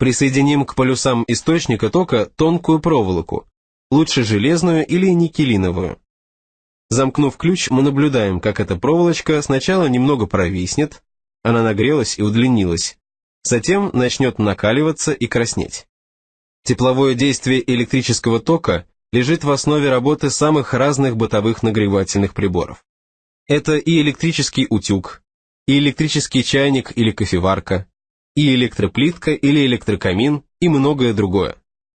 Присоединим к полюсам источника тока тонкую проволоку, лучше железную или никелиновую. Замкнув ключ, мы наблюдаем, как эта проволочка сначала немного провиснет, она нагрелась и удлинилась, затем начнет накаливаться и краснеть. Тепловое действие электрического тока лежит в основе работы самых разных бытовых нагревательных приборов. Это и электрический утюг, и электрический чайник или кофеварка, и электроплитка или электрокамин, и многое другое.